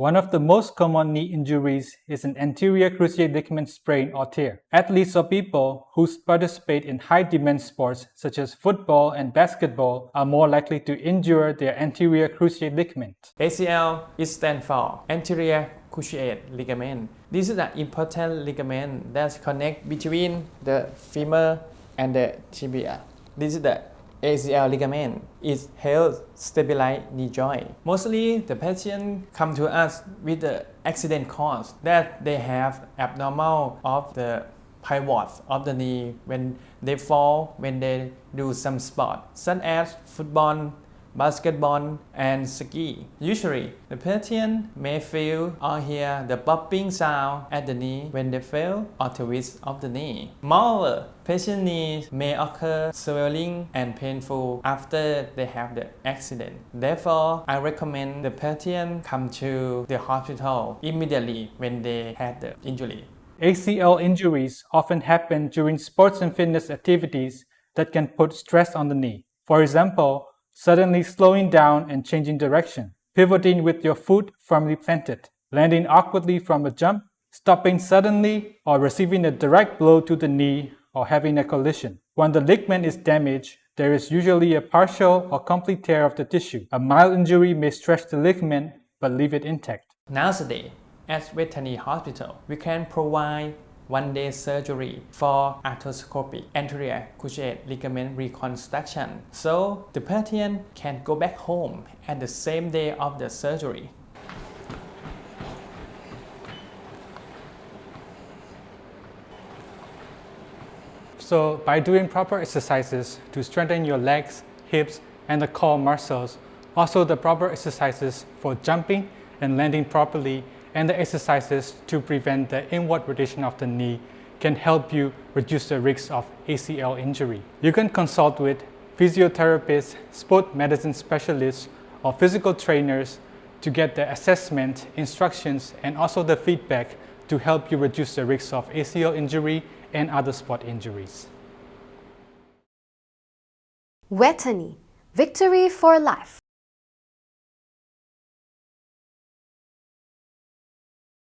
One of the most common knee injuries is an anterior cruciate ligament sprain or tear. Athletes or people who participate in high-demand sports such as football and basketball are more likely to injure their anterior cruciate ligament. ACL is stand for anterior cruciate ligament. This is an important ligament that connects between the femur and the tibia. This is the ACL ligament is helps stabilize knee joint. Mostly the patient come to us with the accident cause that they have abnormal of the pivot of the knee when they fall, when they do some sport, such as football, basketball, and ski. Usually, the patient may feel or hear the popping sound at the knee when they fail or twist of the knee. Moreover, patient knees may occur swelling and painful after they have the accident. Therefore, I recommend the patient come to the hospital immediately when they had the injury. ACL injuries often happen during sports and fitness activities that can put stress on the knee. For example, suddenly slowing down and changing direction, pivoting with your foot firmly planted, landing awkwardly from a jump, stopping suddenly, or receiving a direct blow to the knee or having a collision. When the ligament is damaged, there is usually a partial or complete tear of the tissue. A mild injury may stretch the ligament but leave it intact. Nowadays, at Vejthani Hospital, we can provide one-day surgery for arthroscopic anterior cruciate ligament reconstruction. So the patient can go back home at the same day of the surgery. So by doing proper exercises to strengthen your legs, hips, and the core muscles, also the proper exercises for jumping and landing properly and the exercises to prevent the inward rotation of the knee can help you reduce the risk of ACL injury. You can consult with physiotherapists, sport medicine specialists, or physical trainers to get the assessment, instructions, and also the feedback to help you reduce the risk of ACL injury and other sport injuries. Vejthani, victory for life.